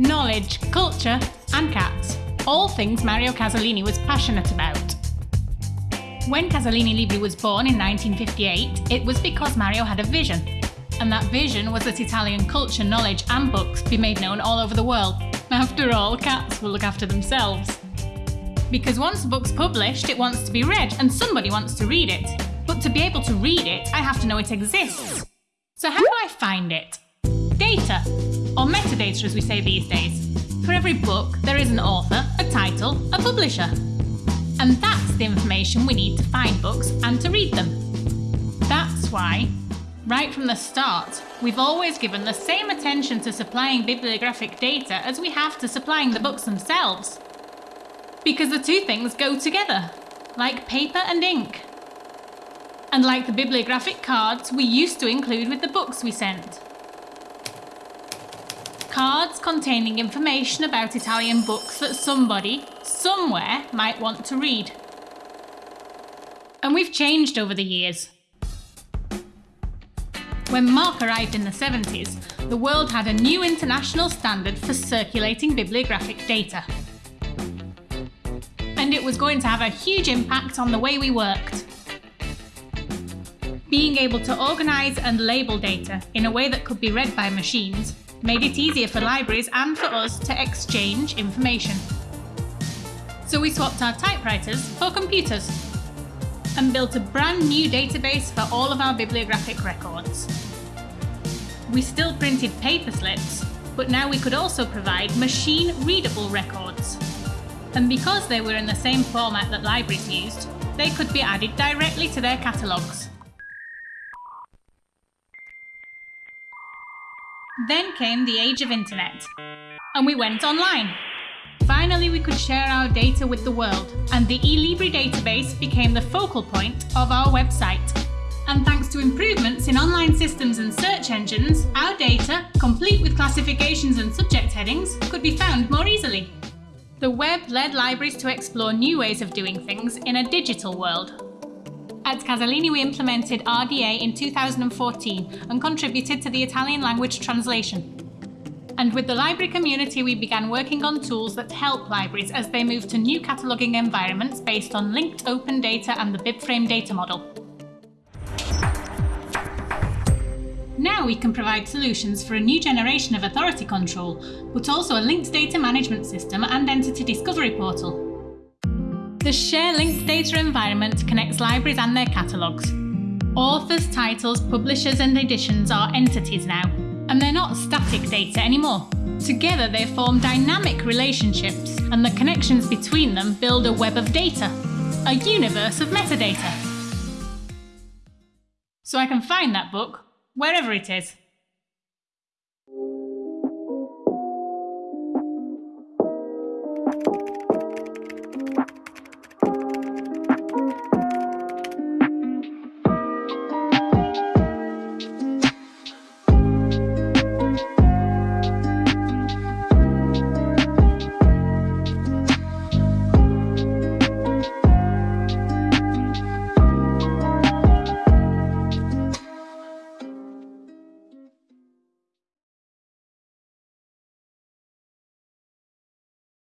literature, and cats. All things Mario Casalini was passionate about. When Casalini Libri was born in 1958, it was because Mario had a vision. And that vision was that Italian culture, knowledge, and books be made known all over the world. After all, cats will look after themselves. Because once a book's published, it wants to be read, and somebody wants to read it. But to be able to read it, I have to know it exists. So how do I find it? Data, or metadata as we say these days. For every book, there is an author, a title, a publisher. And that's the information we need to find books and to read them. That's why, right from the start, we've always given the same attention to supplying bibliographic data as we have to supplying the books themselves. Because the two things go together, like paper and ink and like the bibliographic cards we used to include with the books we sent. Cards containing information about Italian books that somebody, somewhere, might want to read. And we've changed over the years. When MARC arrived in the 70s, the world had a new international standard for circulating bibliographic data. And it was going to have a huge impact on the way we worked. Being able to organise and label data in a way that could be read by machines made it easier for libraries and for us to exchange information. So we swapped our typewriters for computers and built a brand new database for all of our bibliographic records. We still printed paper slips, but now we could also provide machine-readable records. And because they were in the same format that libraries used, they could be added directly to their catalogues. Then came the age of internet, and we went online. Finally, we could share our data with the world, and the eLibri database became the focal point of our website. And thanks to improvements in online systems and search engines, our data, complete with classifications and subject headings, could be found more easily. The web led libraries to explore new ways of doing things in a digital world, at Casalini we implemented RDA in 2014 and contributed to the Italian language translation. And with the library community we began working on tools that help libraries as they move to new cataloguing environments based on linked open data and the BibFrame data model. Now we can provide solutions for a new generation of authority control, but also a linked data management system and entity discovery portal. The ShareLink data environment connects libraries and their catalogues. Authors, titles, publishers and editions are entities now, and they're not static data anymore. Together they form dynamic relationships, and the connections between them build a web of data, a universe of metadata. So I can find that book wherever it is.